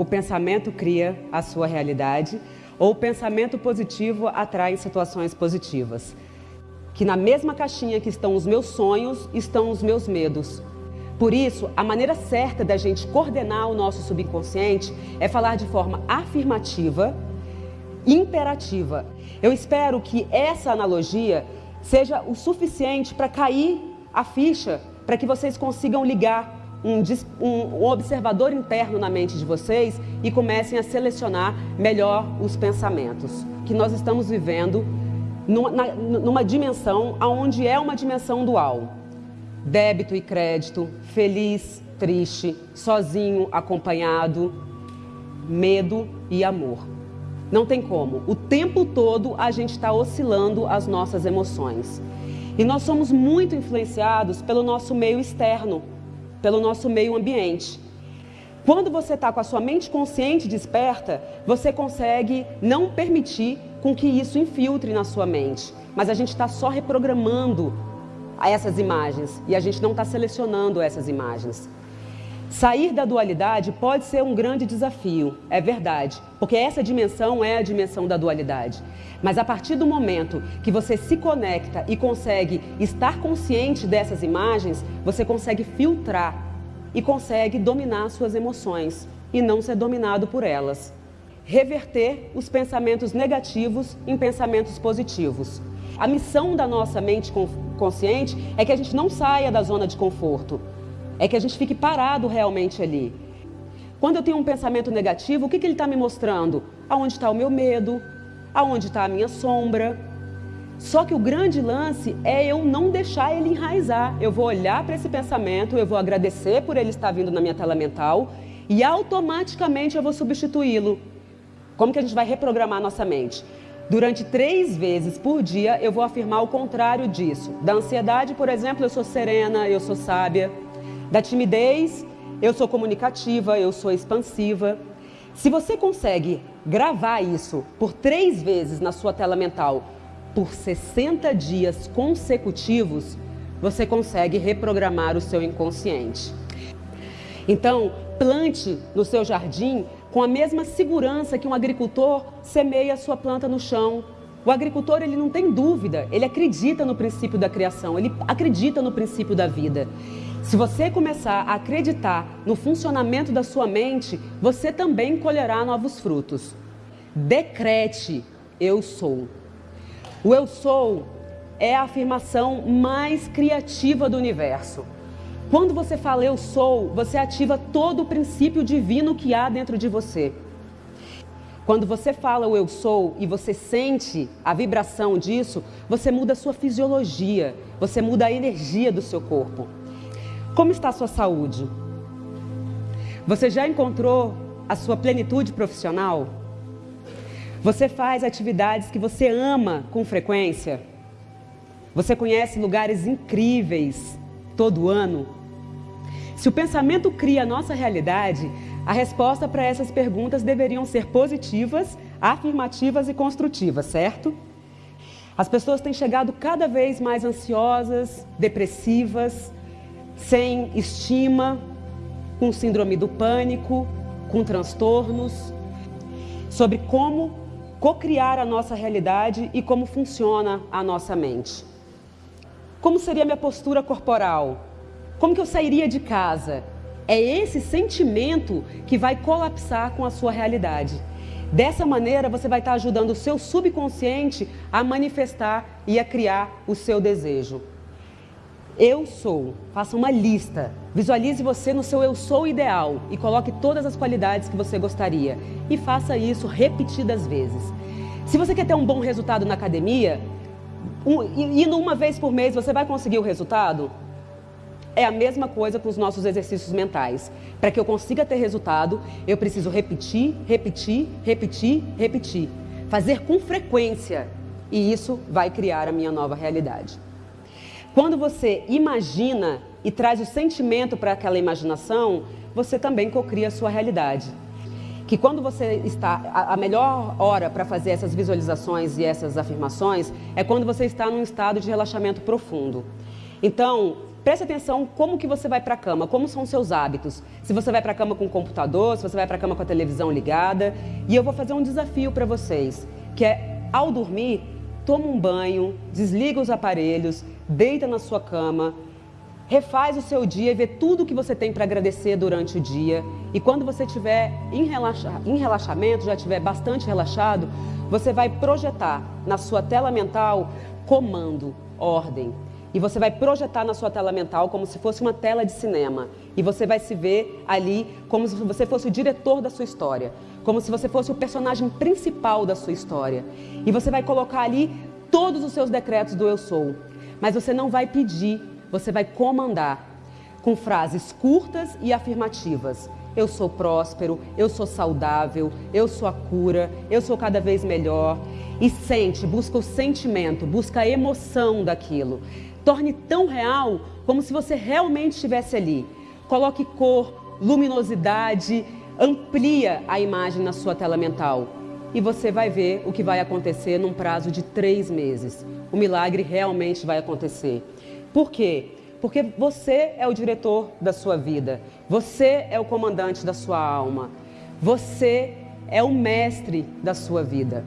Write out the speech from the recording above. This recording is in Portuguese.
o pensamento cria a sua realidade ou o pensamento positivo atrai situações positivas. Que na mesma caixinha que estão os meus sonhos, estão os meus medos. Por isso, a maneira certa da gente coordenar o nosso subconsciente é falar de forma afirmativa, imperativa. Eu espero que essa analogia seja o suficiente para cair a ficha, para que vocês consigam ligar um, um, observador interno na mente de vocês e comecem a selecionar melhor os pensamentos. Que nós estamos vivendo numa, na, numa dimensão onde é uma dimensão dual. Débito e crédito, feliz, triste, sozinho, acompanhado, medo e amor. Não tem como. O tempo todo a gente está oscilando as nossas emoções. E nós somos muito influenciados pelo nosso meio externo pelo nosso meio ambiente. Quando você está com a sua mente consciente desperta, você consegue não permitir com que isso infiltre na sua mente. Mas a gente está só reprogramando essas imagens e a gente não está selecionando essas imagens. Sair da dualidade pode ser um grande desafio, é verdade, porque essa dimensão é a dimensão da dualidade. Mas a partir do momento que você se conecta e consegue estar consciente dessas imagens, você consegue filtrar e consegue dominar suas emoções e não ser dominado por elas. Reverter os pensamentos negativos em pensamentos positivos. A missão da nossa mente consciente é que a gente não saia da zona de conforto é que a gente fique parado realmente ali. Quando eu tenho um pensamento negativo, o que, que ele está me mostrando? Aonde está o meu medo? Aonde está a minha sombra? Só que o grande lance é eu não deixar ele enraizar. Eu vou olhar para esse pensamento, eu vou agradecer por ele estar vindo na minha tela mental e automaticamente eu vou substituí-lo. Como que a gente vai reprogramar nossa mente? Durante três vezes por dia eu vou afirmar o contrário disso. Da ansiedade, por exemplo, eu sou serena, eu sou sábia. Da timidez, eu sou comunicativa, eu sou expansiva. Se você consegue gravar isso por três vezes na sua tela mental por 60 dias consecutivos, você consegue reprogramar o seu inconsciente. Então, plante no seu jardim com a mesma segurança que um agricultor semeia a sua planta no chão. O agricultor ele não tem dúvida, ele acredita no princípio da criação, ele acredita no princípio da vida. Se você começar a acreditar no funcionamento da sua mente, você também colherá novos frutos. Decrete: Eu sou. O Eu sou é a afirmação mais criativa do universo. Quando você fala Eu sou, você ativa todo o princípio divino que há dentro de você. Quando você fala o eu sou e você sente a vibração disso, você muda a sua fisiologia, você muda a energia do seu corpo. Como está a sua saúde? Você já encontrou a sua plenitude profissional? Você faz atividades que você ama com frequência? Você conhece lugares incríveis todo ano? Se o pensamento cria a nossa realidade, a resposta para essas perguntas deveriam ser positivas, afirmativas e construtivas, certo? As pessoas têm chegado cada vez mais ansiosas, depressivas, sem estima, com síndrome do pânico, com transtornos, sobre como cocriar a nossa realidade e como funciona a nossa mente. Como seria minha postura corporal? Como que eu sairia de casa? É esse sentimento que vai colapsar com a sua realidade. Dessa maneira, você vai estar ajudando o seu subconsciente a manifestar e a criar o seu desejo. Eu sou. Faça uma lista. Visualize você no seu eu sou ideal e coloque todas as qualidades que você gostaria. E faça isso repetidas vezes. Se você quer ter um bom resultado na academia, um, indo uma vez por mês, você vai conseguir o resultado? É a mesma coisa com os nossos exercícios mentais. Para que eu consiga ter resultado, eu preciso repetir, repetir, repetir, repetir. Fazer com frequência. E isso vai criar a minha nova realidade. Quando você imagina e traz o sentimento para aquela imaginação, você também cocria a sua realidade. Que quando você está, a melhor hora para fazer essas visualizações e essas afirmações é quando você está num estado de relaxamento profundo. Então, Preste atenção como que você vai para a cama, como são os seus hábitos. Se você vai para a cama com o computador, se você vai para a cama com a televisão ligada. E eu vou fazer um desafio para vocês, que é ao dormir, toma um banho, desliga os aparelhos, deita na sua cama, refaz o seu dia e vê tudo que você tem para agradecer durante o dia. E quando você estiver em, relaxa, em relaxamento, já estiver bastante relaxado, você vai projetar na sua tela mental comando, ordem. E você vai projetar na sua tela mental como se fosse uma tela de cinema. E você vai se ver ali como se você fosse o diretor da sua história. Como se você fosse o personagem principal da sua história. E você vai colocar ali todos os seus decretos do eu sou. Mas você não vai pedir, você vai comandar. Com frases curtas e afirmativas. Eu sou próspero, eu sou saudável, eu sou a cura, eu sou cada vez melhor. E sente, busca o sentimento, busca a emoção daquilo torne tão real como se você realmente estivesse ali. Coloque cor, luminosidade, amplia a imagem na sua tela mental e você vai ver o que vai acontecer num prazo de três meses. O milagre realmente vai acontecer. Por quê? Porque você é o diretor da sua vida, você é o comandante da sua alma, você é o mestre da sua vida.